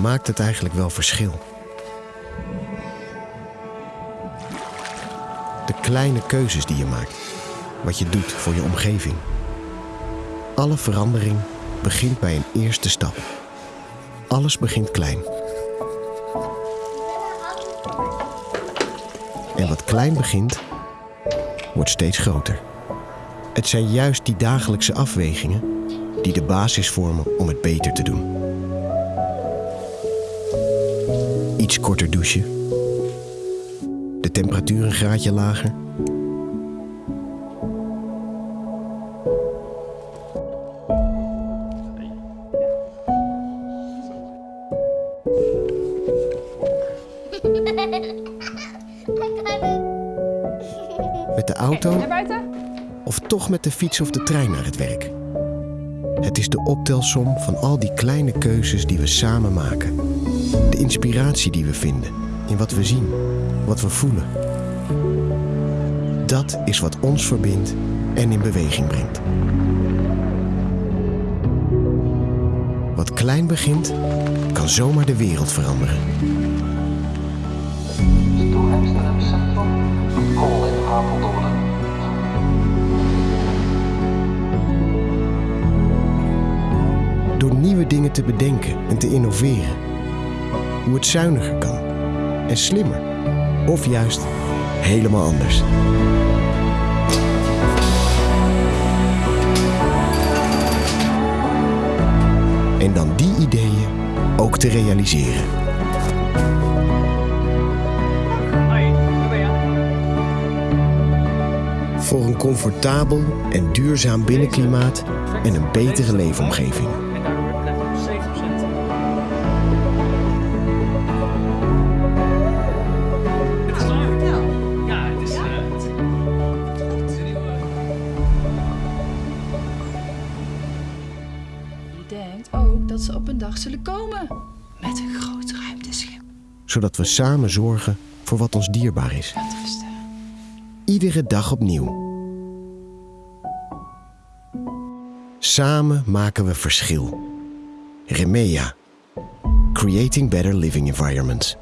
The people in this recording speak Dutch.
maakt het eigenlijk wel verschil? De kleine keuzes die je maakt, wat je doet voor je omgeving. Alle verandering begint bij een eerste stap. Alles begint klein. En wat klein begint, wordt steeds groter. Het zijn juist die dagelijkse afwegingen die de basis vormen om het beter te doen. Iets korter douchen. De temperatuur een graadje lager. Met de auto of toch met de fiets of de trein naar het werk. Het is de optelsom van al die kleine keuzes die we samen maken. De inspiratie die we vinden in wat we zien, wat we voelen. Dat is wat ons verbindt en in beweging brengt. Wat klein begint, kan zomaar de wereld veranderen. Door nieuwe dingen te bedenken en te innoveren. Hoe het zuiniger kan en slimmer. Of juist helemaal anders. En dan die ideeën ook te realiseren. Voor een comfortabel en duurzaam binnenklimaat en een betere leefomgeving. Dat ze op een dag zullen komen. Met een groot ruimteschip. Zodat we samen zorgen voor wat ons dierbaar is. Iedere dag opnieuw. Samen maken we verschil. Remea. Creating Better Living Environments.